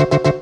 Thank you.